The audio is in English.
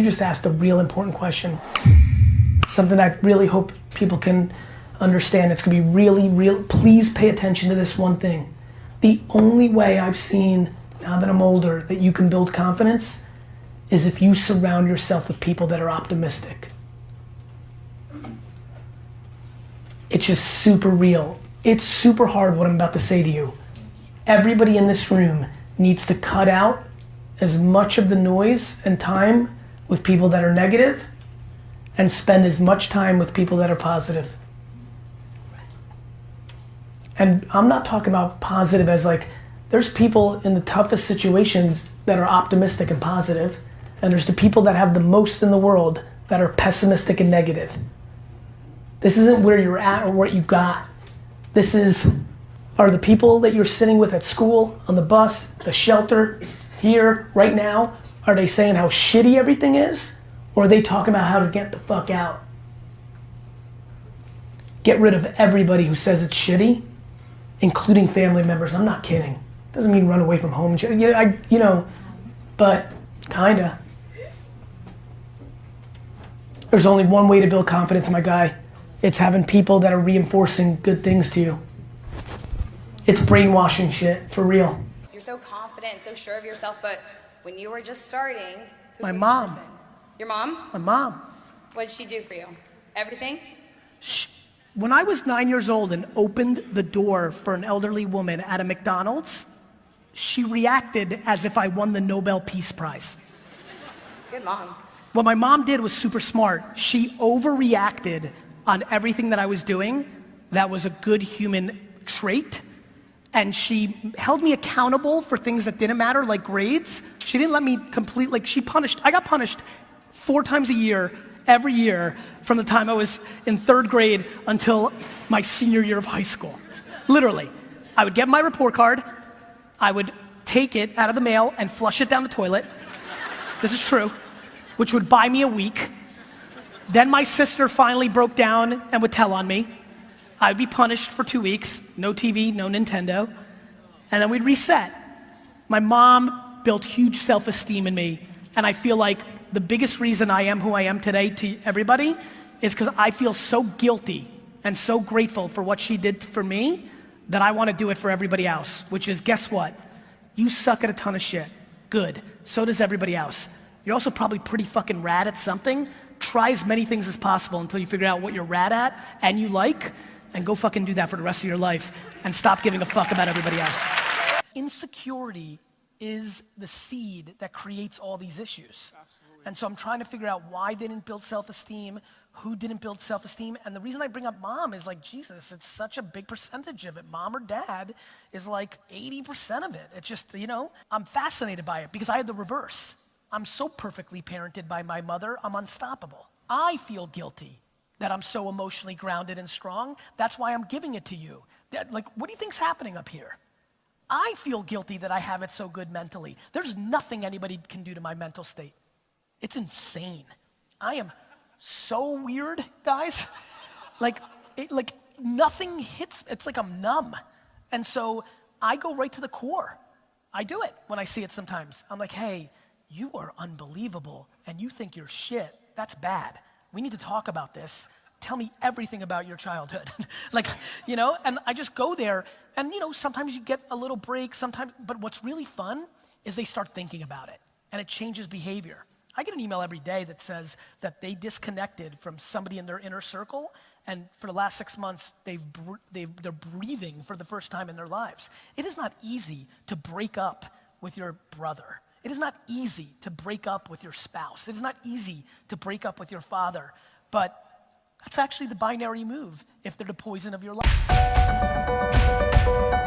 you just asked a real important question. Something I really hope people can understand. It's gonna be really, real. Please pay attention to this one thing. The only way I've seen, now that I'm older, that you can build confidence is if you surround yourself with people that are optimistic. It's just super real. It's super hard what I'm about to say to you. Everybody in this room needs to cut out as much of the noise and time with people that are negative and spend as much time with people that are positive. And I'm not talking about positive as like, there's people in the toughest situations that are optimistic and positive, and there's the people that have the most in the world that are pessimistic and negative. This isn't where you're at or what you got. This is, are the people that you're sitting with at school, on the bus, the shelter, here, right now, are they saying how shitty everything is? Or are they talking about how to get the fuck out? Get rid of everybody who says it's shitty, including family members. I'm not kidding. Doesn't mean run away from home. Yeah, I, you know, but kinda. There's only one way to build confidence, my guy. It's having people that are reinforcing good things to you. It's brainwashing shit, for real. You're so confident, so sure of yourself, but when you were just starting, My mom. Your mom? My mom. What did she do for you? Everything? When I was nine years old and opened the door for an elderly woman at a McDonald's, she reacted as if I won the Nobel Peace Prize. Good mom. What my mom did was super smart. She overreacted on everything that I was doing. That was a good human trait. And she held me accountable for things that didn't matter, like grades. She didn't let me complete, like, she punished, I got punished four times a year, every year, from the time I was in third grade until my senior year of high school. Literally. I would get my report card, I would take it out of the mail and flush it down the toilet. This is true, which would buy me a week. Then my sister finally broke down and would tell on me. I'd be punished for two weeks, no TV, no Nintendo, and then we'd reset. My mom built huge self esteem in me, and I feel like the biggest reason I am who I am today to everybody is because I feel so guilty and so grateful for what she did for me that I want to do it for everybody else, which is guess what? You suck at a ton of shit. Good. So does everybody else. You're also probably pretty fucking rad at something. Try as many things as possible until you figure out what you're rad at and you like, and go fucking do that for the rest of your life and stop giving a fuck about everybody else. Insecurity is the seed that creates all these issues. Absolutely. And so I'm trying to figure out why they didn't build self-esteem, who didn't build self-esteem, and the reason I bring up mom is like, Jesus, it's such a big percentage of it. Mom or dad is like 80% of it. It's just, you know, I'm fascinated by it because I had the reverse. I'm so perfectly parented by my mother, I'm unstoppable. I feel guilty that I'm so emotionally grounded and strong. That's why I'm giving it to you. That, like, what do you think's happening up here? I feel guilty that I have it so good mentally. There's nothing anybody can do to my mental state. It's insane. I am so weird, guys. Like, it, like nothing hits. It's like I'm numb, and so I go right to the core. I do it when I see it sometimes. I'm like, hey, you are unbelievable, and you think you're shit. That's bad we need to talk about this. Tell me everything about your childhood. like, you know, and I just go there and, you know, sometimes you get a little break, sometimes, but what's really fun is they start thinking about it and it changes behavior. I get an email every day that says that they disconnected from somebody in their inner circle and for the last six months they've, they've, they're breathing for the first time in their lives. It is not easy to break up with your brother it is not easy to break up with your spouse. It is not easy to break up with your father, but that's actually the binary move if they're the poison of your life.